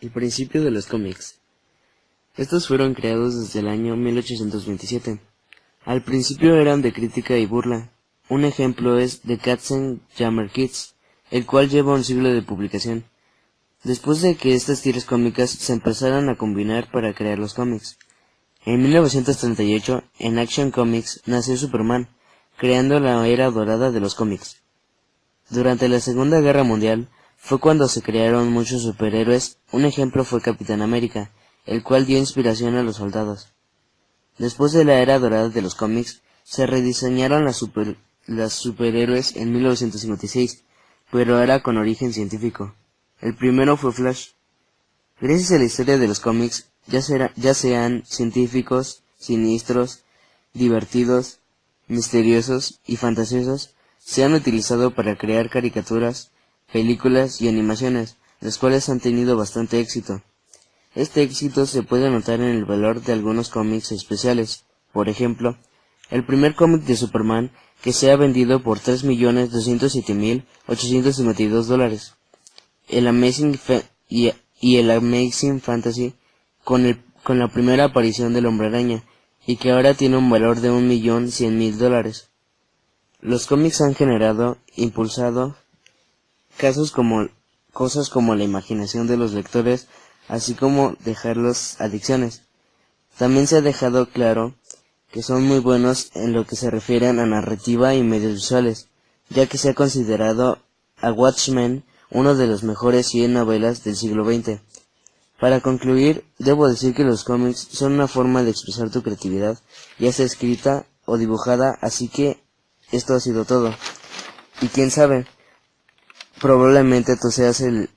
El principio de los cómics. Estos fueron creados desde el año 1827. Al principio eran de crítica y burla. Un ejemplo es The Katzenjammer Kids, el cual lleva un siglo de publicación. Después de que estas tiras cómicas se empezaran a combinar para crear los cómics. En 1938, en Action Comics, nació Superman, creando la era dorada de los cómics. Durante la Segunda Guerra Mundial, fue cuando se crearon muchos superhéroes, un ejemplo fue Capitán América, el cual dio inspiración a los soldados. Después de la era dorada de los cómics, se rediseñaron las, superhéroes en 1956, pero era con origen científico. El primero fue Flash. Gracias a la historia de los cómics, ya, ya sean científicos, siniestros, divertidos, misteriosos y fantasiosos, se han utilizado para crear caricaturas, películas y animaciones, las cuales han tenido bastante éxito. Este éxito se puede notar en el valor de algunos cómics especiales. Por ejemplo, el primer cómic de Superman que se ha vendido por 3.207.852 dólares. El Amazing y, el Amazing Fantasy con, el, con la primera aparición del Hombre Araña y que ahora tiene un valor de 1.100.000 dólares. Los cómics han generado, impulsado casos como cosas como la imaginación de los lectores, así como dejarlos adicciones. También se ha dejado claro que son muy buenos en lo que se refiere a narrativa y medios visuales, ya que se ha considerado a Watchmen uno de los mejores 100 novelas del siglo XX. Para concluir, debo decir que los cómics son una forma de expresar tu creatividad, ya sea escrita o dibujada, así que esto ha sido todo. Y quién sabe, Probablemente tú seas el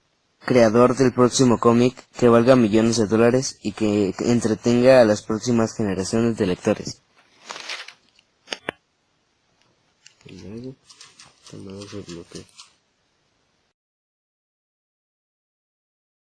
creador del próximo cómic que valga millones de dólares y que entretenga a las próximas generaciones de lectores.